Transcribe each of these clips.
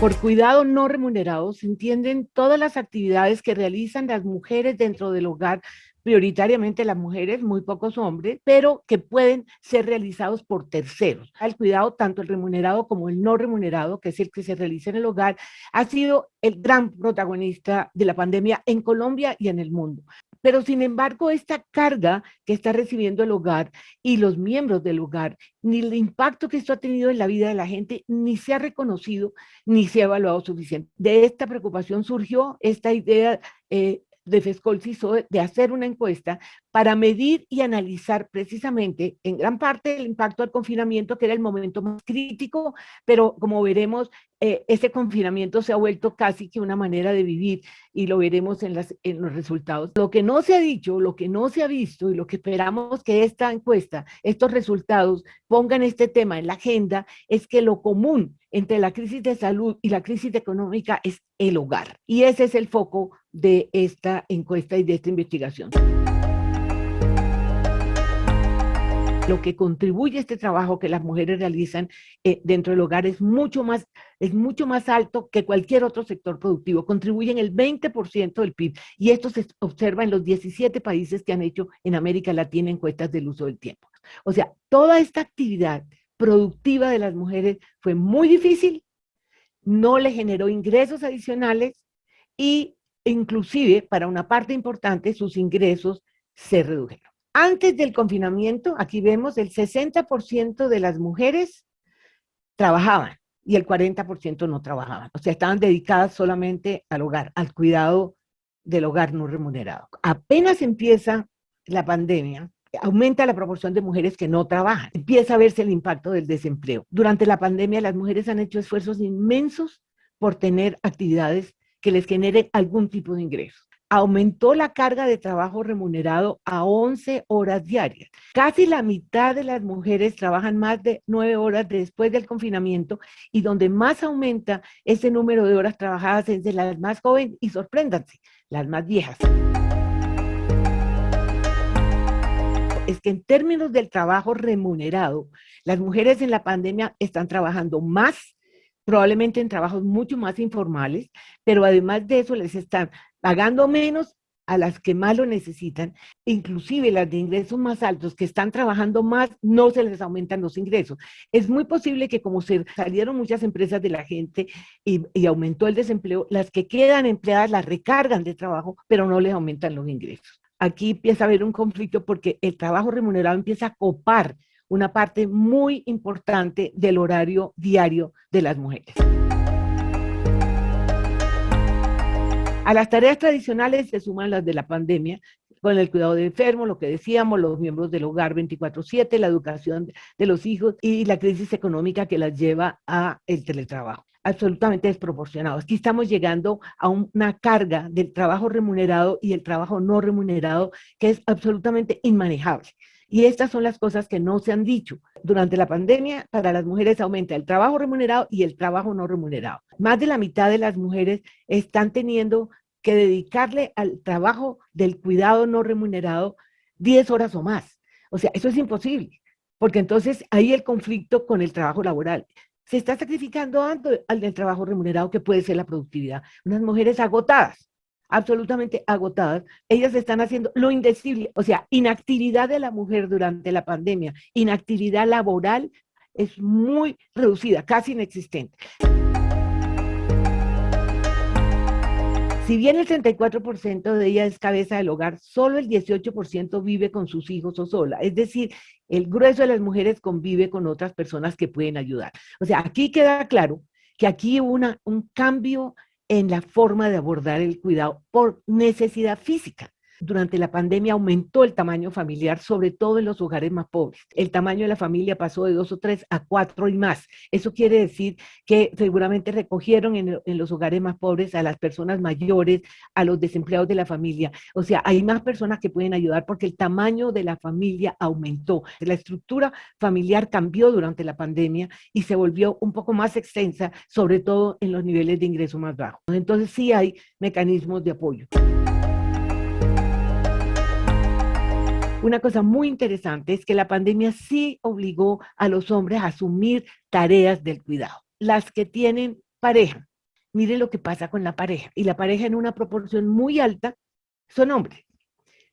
Por cuidado no remunerado se entienden todas las actividades que realizan las mujeres dentro del hogar, prioritariamente las mujeres, muy pocos hombres, pero que pueden ser realizados por terceros. El cuidado, tanto el remunerado como el no remunerado, que es el que se realiza en el hogar, ha sido el gran protagonista de la pandemia en Colombia y en el mundo. Pero sin embargo, esta carga que está recibiendo el hogar y los miembros del hogar, ni el impacto que esto ha tenido en la vida de la gente, ni se ha reconocido, ni se ha evaluado suficiente. De esta preocupación surgió esta idea eh, de FESCOL de hacer una encuesta para medir y analizar precisamente en gran parte el impacto del confinamiento, que era el momento más crítico, pero como veremos, eh, ese confinamiento se ha vuelto casi que una manera de vivir y lo veremos en los resultados. Lo que no se ha dicho, lo que no se ha visto y lo que esperamos que esta encuesta, estos resultados pongan este tema en la agenda es que lo común entre la crisis de salud y la crisis económica es el hogar. Y ese es el foco de esta encuesta y de esta investigación. Lo que contribuye este trabajo que las mujeres realizan eh, dentro del hogar es mucho, más, es mucho más alto que cualquier otro sector productivo. Contribuyen el 20% del PIB y esto se observa en los 17 países que han hecho en América Latina encuestas del uso del tiempo. O sea, toda esta actividad productiva de las mujeres fue muy difícil, no le generó ingresos adicionales y inclusive para una parte importante sus ingresos se redujeron. Antes del confinamiento, aquí vemos el 60% de las mujeres trabajaban y el 40% no trabajaban. O sea, estaban dedicadas solamente al hogar, al cuidado del hogar no remunerado. Apenas empieza la pandemia, aumenta la proporción de mujeres que no trabajan. Empieza a verse el impacto del desempleo. Durante la pandemia las mujeres han hecho esfuerzos inmensos por tener actividades que les generen algún tipo de ingreso aumentó la carga de trabajo remunerado a 11 horas diarias. Casi la mitad de las mujeres trabajan más de 9 horas después del confinamiento y donde más aumenta ese número de horas trabajadas es de las más jóvenes y sorpréndanse, las más viejas. Es que en términos del trabajo remunerado, las mujeres en la pandemia están trabajando más probablemente en trabajos mucho más informales, pero además de eso les están pagando menos a las que más lo necesitan, inclusive las de ingresos más altos que están trabajando más, no se les aumentan los ingresos. Es muy posible que como se salieron muchas empresas de la gente y, y aumentó el desempleo, las que quedan empleadas las recargan de trabajo, pero no les aumentan los ingresos. Aquí empieza a haber un conflicto porque el trabajo remunerado empieza a copar una parte muy importante del horario diario de las mujeres. A las tareas tradicionales se suman las de la pandemia, con el cuidado de enfermos, lo que decíamos, los miembros del hogar 24/7, la educación de los hijos y la crisis económica que las lleva a el teletrabajo absolutamente desproporcionado. Aquí estamos llegando a una carga del trabajo remunerado y el trabajo no remunerado que es absolutamente inmanejable. Y estas son las cosas que no se han dicho. Durante la pandemia, para las mujeres aumenta el trabajo remunerado y el trabajo no remunerado. Más de la mitad de las mujeres están teniendo que dedicarle al trabajo del cuidado no remunerado 10 horas o más. O sea, eso es imposible, porque entonces hay el conflicto con el trabajo laboral. Se está sacrificando al del trabajo remunerado que puede ser la productividad. Unas mujeres agotadas absolutamente agotadas, ellas están haciendo lo indecible, o sea, inactividad de la mujer durante la pandemia, inactividad laboral es muy reducida, casi inexistente. Si bien el 34% de ella es cabeza del hogar, solo el 18% vive con sus hijos o sola. Es decir, el grueso de las mujeres convive con otras personas que pueden ayudar. O sea, aquí queda claro que aquí hubo un cambio en la forma de abordar el cuidado por necesidad física. Durante la pandemia aumentó el tamaño familiar, sobre todo en los hogares más pobres. El tamaño de la familia pasó de dos o tres a cuatro y más. Eso quiere decir que seguramente recogieron en, los hogares más pobres a las personas mayores, a los desempleados de la familia. O sea, hay más personas que pueden ayudar porque el tamaño de la familia aumentó. La estructura familiar cambió durante la pandemia y se volvió un poco más extensa, sobre todo en los niveles de ingreso más bajos. Entonces sí hay mecanismos de apoyo. Una cosa muy interesante es que la pandemia sí obligó a los hombres a asumir tareas del cuidado. Las que tienen pareja, mire lo que pasa con la pareja. Y la pareja en una proporción muy alta son hombres.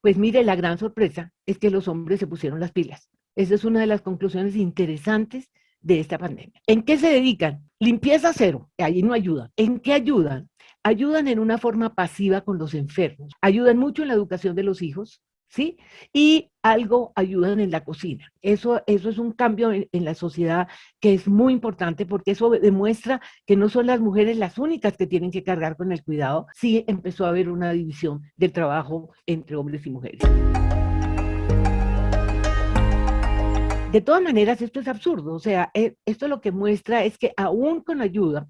Pues mire, la gran sorpresa es que los hombres se pusieron las pilas. Esa es una de las conclusiones interesantes de esta pandemia. ¿En qué se dedican? Limpieza cero, allí no ayudan. ¿En qué ayudan? Ayudan en una forma pasiva con los enfermos, ayudan mucho en la educación de los hijos, ¿sí? Y algo ayudan en la cocina. Eso, eso es un cambio en, la sociedad que es muy importante porque eso demuestra que no son las mujeres las únicas que tienen que cargar con el cuidado, sí empezó a haber una división del trabajo entre hombres y mujeres. De todas maneras, esto es absurdo, o sea, eh, esto lo que muestra es que aún con ayuda,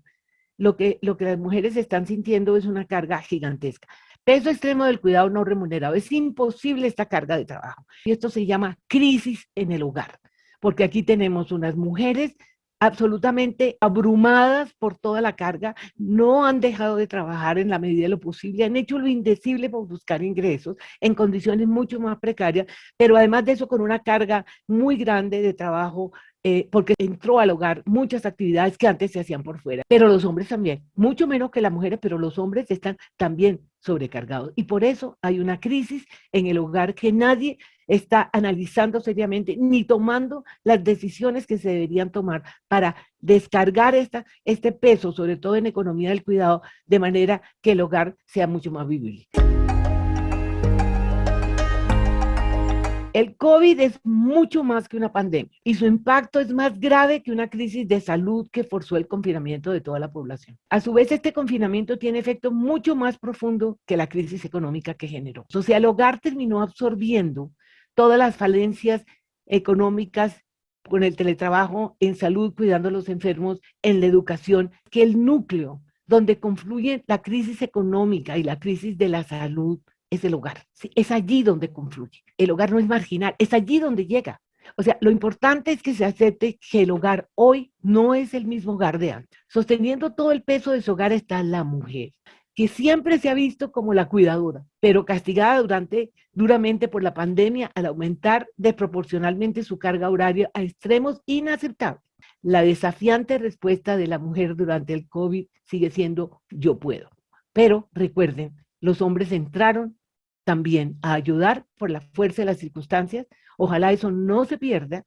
lo que, lo que las mujeres están sintiendo es una carga gigantesca. Peso extremo del cuidado no remunerado. Es imposible esta carga de trabajo. Y esto se llama crisis en el hogar, porque aquí tenemos unas mujeres absolutamente abrumadas por toda la carga, no han dejado de trabajar en la medida de lo posible, han hecho lo indecible por buscar ingresos en condiciones mucho más precarias, pero además de eso con una carga muy grande de trabajo eh, porque entró al hogar muchas actividades que antes se hacían por fuera, pero los hombres también, mucho menos que las mujeres, pero los hombres están también sobrecargados. Y por eso hay una crisis en el hogar que nadie está analizando seriamente ni tomando las decisiones que se deberían tomar para descargar esta, este peso, sobre todo en economía del cuidado, de manera que el hogar sea mucho más vivible. El COVID es mucho más que una pandemia y su impacto es más grave que una crisis de salud que forzó el confinamiento de toda la población. A su vez, este confinamiento tiene efecto mucho más profundo que la crisis económica que generó. El hogar terminó absorbiendo todas las falencias económicas con el teletrabajo, en salud, cuidando a los enfermos, en la educación, que el núcleo donde confluye la crisis económica y la crisis de la salud es el hogar. es allí donde confluye. El hogar no es marginal, es allí donde llega. O sea, lo importante es que se acepte que el hogar hoy no es el mismo hogar de antes. Sosteniendo todo el peso de su hogar está la mujer, que siempre se ha visto como la cuidadora, pero castigada durante, duramente por la pandemia al aumentar desproporcionalmente su carga horaria a extremos inaceptables. La desafiante respuesta de la mujer durante el COVID sigue siendo yo puedo. Pero recuerden, los hombres entraron también a ayudar por la fuerza de las circunstancias. Ojalá eso no se pierda.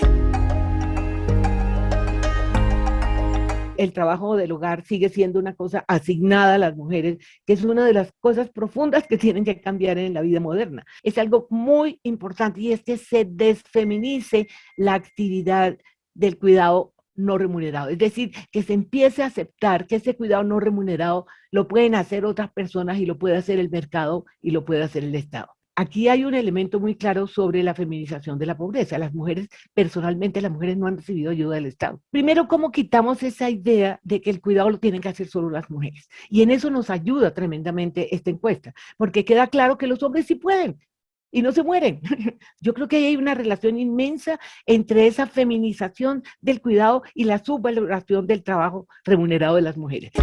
El trabajo del hogar sigue siendo una cosa asignada a las mujeres, que es una de las cosas profundas que tienen que cambiar en la vida moderna. Es algo muy importante y es que se desfeminice la actividad del cuidado no remunerado. Es decir, que se empiece a aceptar que ese cuidado no remunerado lo pueden hacer otras personas y lo puede hacer el mercado y lo puede hacer el Estado. Aquí hay un elemento muy claro sobre la feminización de la pobreza. Las mujeres, personalmente, las mujeres no han recibido ayuda del Estado. Primero, ¿cómo quitamos esa idea de que el cuidado lo tienen que hacer solo las mujeres? Y en eso nos ayuda tremendamente esta encuesta, porque queda claro que los hombres sí pueden, y no se mueren. Yo creo que hay una relación inmensa entre esa feminización del cuidado y la subvaloración del trabajo remunerado de las mujeres.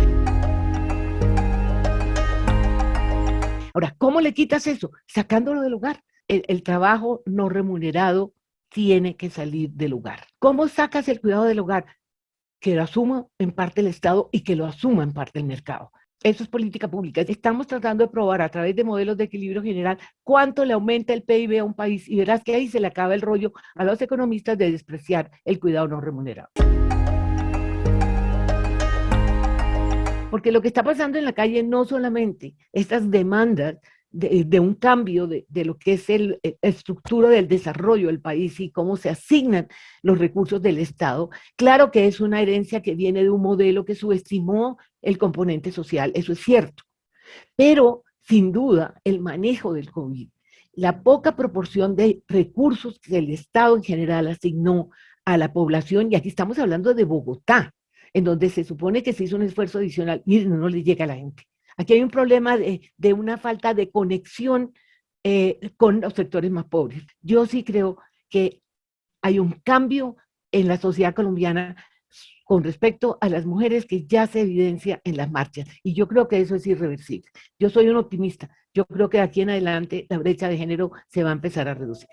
Ahora, ¿cómo le quitas eso? Sacándolo del hogar. El, el, trabajo no remunerado tiene que salir del hogar. ¿Cómo sacas el cuidado del hogar? Que lo asuma en parte el Estado y que lo asuma en parte el mercado. Eso es política pública. Estamos tratando de probar a través de modelos de equilibrio general cuánto le aumenta el PIB a un país y verás que ahí se le acaba el rollo a los economistas de despreciar el cuidado no remunerado. Porque lo que está pasando en la calle no solamente estas demandas de, un cambio de, lo que es el, la estructura del desarrollo del país y cómo se asignan los recursos del Estado. Claro que es una herencia que viene de un modelo que subestimó el componente social, eso es cierto. Pero, sin duda, el manejo del COVID, la poca proporción de recursos que el Estado en general asignó a la población, y aquí estamos hablando de Bogotá, en donde se supone que se hizo un esfuerzo adicional, miren, no le llega a la gente. Aquí hay un problema de, una falta de conexión eh, con los sectores más pobres. Yo sí creo que hay un cambio en la sociedad colombiana con respecto a las mujeres que ya se evidencia en las marchas. Y yo creo que eso es irreversible. Yo soy un optimista. Yo creo que de aquí en adelante la brecha de género se va a empezar a reducir.